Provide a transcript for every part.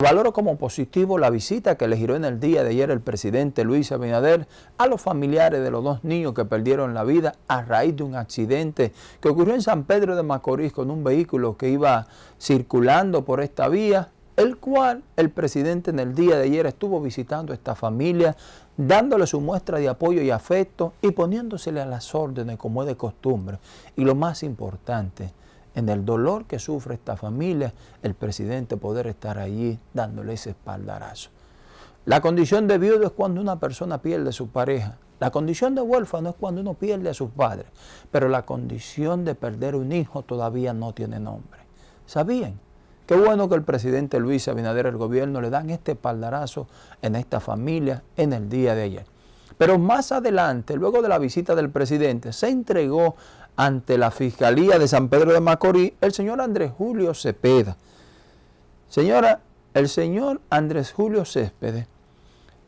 Valoro como positivo la visita que le giró en el día de ayer el presidente Luis Abinader a los familiares de los dos niños que perdieron la vida a raíz de un accidente que ocurrió en San Pedro de Macorís con un vehículo que iba circulando por esta vía, el cual el presidente en el día de ayer estuvo visitando a esta familia, dándole su muestra de apoyo y afecto y poniéndosele a las órdenes como es de costumbre. Y lo más importante, en el dolor que sufre esta familia, el presidente poder estar allí dándole ese espaldarazo. La condición de viudo es cuando una persona pierde a su pareja. La condición de huérfano es cuando uno pierde a sus padres. Pero la condición de perder un hijo todavía no tiene nombre. ¿Sabían? Qué bueno que el presidente Luis Abinader, el gobierno, le dan este espaldarazo en esta familia en el día de ayer. Pero más adelante, luego de la visita del presidente, se entregó ante la Fiscalía de San Pedro de Macorís el señor Andrés Julio Cepeda. Señora, el señor Andrés Julio Céspedes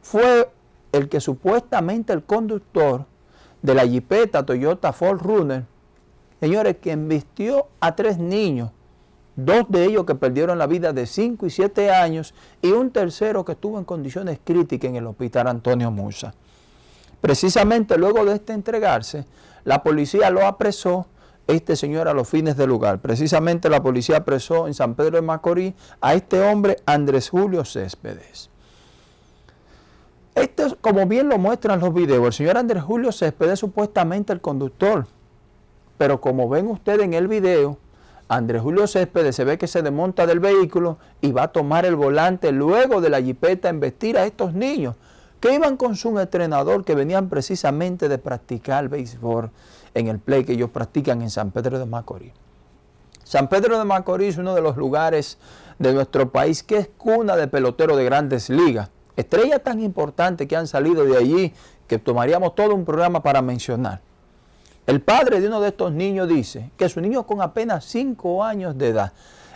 fue el que supuestamente el conductor de la jipeta Toyota Ford Runner, señores, que vistió a tres niños, dos de ellos que perdieron la vida de 5 y 7 años y un tercero que estuvo en condiciones críticas en el hospital Antonio Musa. Precisamente luego de este entregarse, la policía lo apresó, este señor a los fines del lugar. Precisamente la policía apresó en San Pedro de Macorís a este hombre, Andrés Julio Céspedes. Este, como bien lo muestran los videos, el señor Andrés Julio Céspedes es supuestamente el conductor. Pero como ven ustedes en el video, Andrés Julio Céspedes se ve que se desmonta del vehículo y va a tomar el volante luego de la jipeta a investir a estos niños que iban con su entrenador que venían precisamente de practicar béisbol en el play que ellos practican en San Pedro de Macorís. San Pedro de Macorís es uno de los lugares de nuestro país que es cuna de peloteros de grandes ligas. Estrellas tan importantes que han salido de allí que tomaríamos todo un programa para mencionar. El padre de uno de estos niños dice que su niño con apenas 5 años de edad,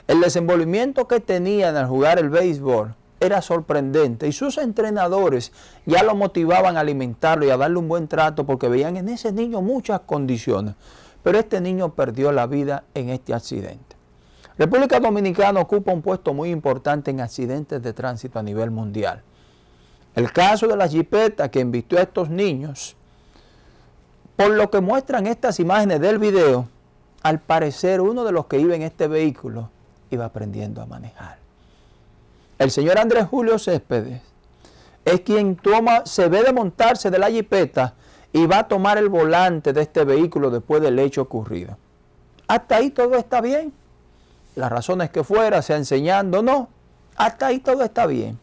el desenvolvimiento que tenía al jugar el béisbol era sorprendente y sus entrenadores ya lo motivaban a alimentarlo y a darle un buen trato porque veían en ese niño muchas condiciones. Pero este niño perdió la vida en este accidente. República Dominicana ocupa un puesto muy importante en accidentes de tránsito a nivel mundial. El caso de la jipeta que invistió a estos niños, por lo que muestran estas imágenes del video, al parecer uno de los que iba en este vehículo iba aprendiendo a manejar. El señor Andrés Julio Céspedes es quien toma, se ve de montarse de la jipeta y va a tomar el volante de este vehículo después del hecho ocurrido. Hasta ahí todo está bien. Las razones que fuera, sea enseñando, no. Hasta ahí todo está bien.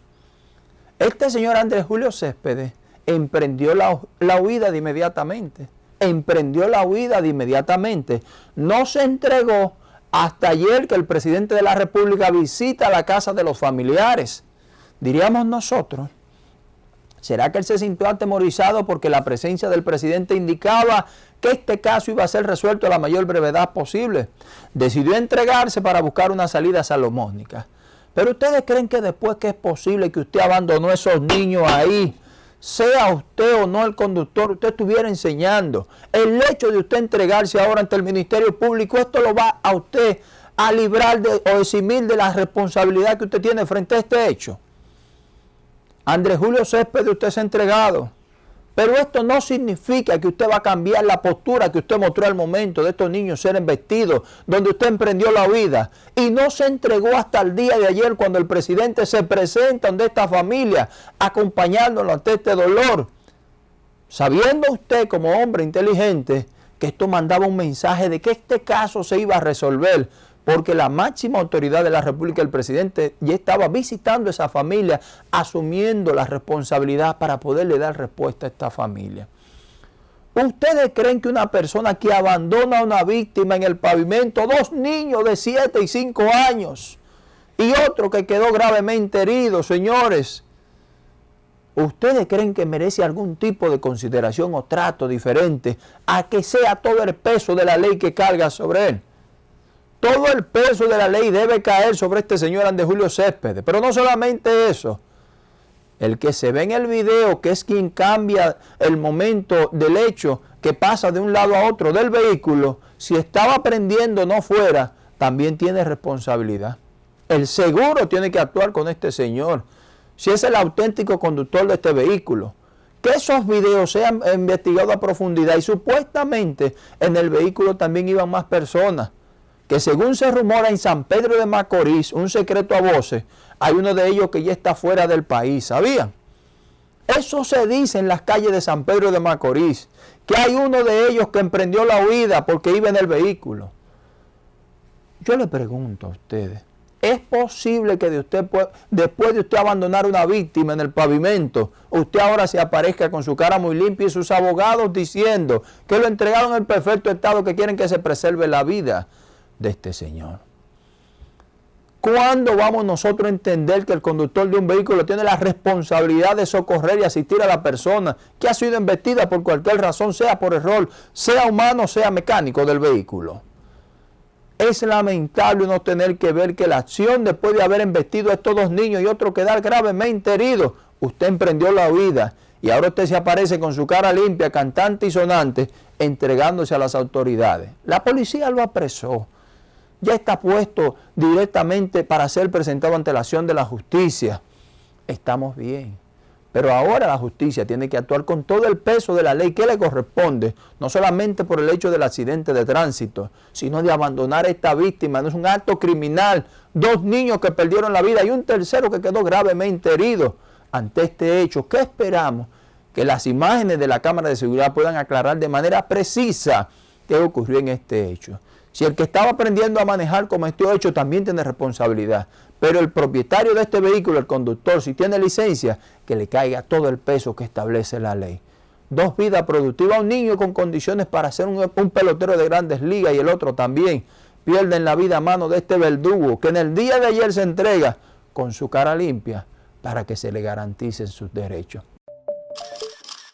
Este señor Andrés Julio Céspedes emprendió la, la huida de inmediatamente. Emprendió la huida de inmediatamente. No se entregó hasta ayer que el presidente de la República visita la casa de los familiares, diríamos nosotros, ¿será que él se sintió atemorizado porque la presencia del presidente indicaba que este caso iba a ser resuelto a la mayor brevedad posible? Decidió entregarse para buscar una salida salomónica. Pero ustedes creen que después que es posible que usted abandonó esos niños ahí, sea usted o no el conductor, usted estuviera enseñando. El hecho de usted entregarse ahora ante el Ministerio Público, esto lo va a usted a librar de, o eximir de la responsabilidad que usted tiene frente a este hecho. Andrés Julio Céspedes, usted se ha entregado. Pero esto no significa que usted va a cambiar la postura que usted mostró al momento de estos niños ser embestidos, donde usted emprendió la huida y no se entregó hasta el día de ayer cuando el presidente se presenta ante esta familia, acompañándolo ante este dolor. Sabiendo usted como hombre inteligente que esto mandaba un mensaje de que este caso se iba a resolver, porque la máxima autoridad de la República, el presidente, ya estaba visitando esa familia, asumiendo la responsabilidad para poderle dar respuesta a esta familia. ¿Ustedes creen que una persona que abandona a una víctima en el pavimento, dos niños de 7 y 5 años, y otro que quedó gravemente herido, señores, ¿ustedes creen que merece algún tipo de consideración o trato diferente a que sea todo el peso de la ley que carga sobre él? Todo el peso de la ley debe caer sobre este señor Andrés Julio Céspedes. Pero no solamente eso, el que se ve en el video, que es quien cambia el momento del hecho, que pasa de un lado a otro del vehículo, si estaba prendiendo no fuera, también tiene responsabilidad. El seguro tiene que actuar con este señor. Si es el auténtico conductor de este vehículo. Que esos videos sean investigados a profundidad y supuestamente en el vehículo también iban más personas. Que según se rumora en San Pedro de Macorís, un secreto a voces, hay uno de ellos que ya está fuera del país, ¿sabían? Eso se dice en las calles de San Pedro de Macorís, que hay uno de ellos que emprendió la huida porque iba en el vehículo. Yo le pregunto a ustedes, ¿es posible que de usted, después de usted abandonar una víctima en el pavimento, usted ahora se aparezca con su cara muy limpia y sus abogados diciendo que lo entregaron en perfecto estado, que quieren que se preserve la vida de este señor? ¿Cuándo vamos nosotros a entender que el conductor de un vehículo tiene la responsabilidad de socorrer y asistir a la persona que ha sido embestida por cualquier razón, sea por error, sea humano, sea mecánico del vehículo? Es lamentable no tener que ver que la acción después de haber embestido a estos dos niños y otro quedar gravemente herido, usted emprendió la huida y ahora usted se aparece con su cara limpia, cantante y sonante, entregándose a las autoridades. La policía lo apresó ya está puesto directamente para ser presentado ante la acción de la justicia. Estamos bien. Pero ahora la justicia tiene que actuar con todo el peso de la ley que le corresponde, no solamente por el hecho del accidente de tránsito, sino de abandonar a esta víctima. No es un acto criminal. Dos niños que perdieron la vida y un tercero que quedó gravemente herido ante este hecho. ¿Qué esperamos? Que las imágenes de la cámara de seguridad puedan aclarar de manera precisa qué ocurrió en este hecho. Si el que estaba aprendiendo a manejar como este hecho también tiene responsabilidad, pero el propietario de este vehículo, el conductor, si tiene licencia, que le caiga todo el peso que establece la ley. Dos vidas productivas, un niño con condiciones para ser un, un pelotero de grandes ligas y el otro también. Pierden la vida a mano de este verdugo que en el día de ayer se entrega con su cara limpia para que se le garanticen sus derechos.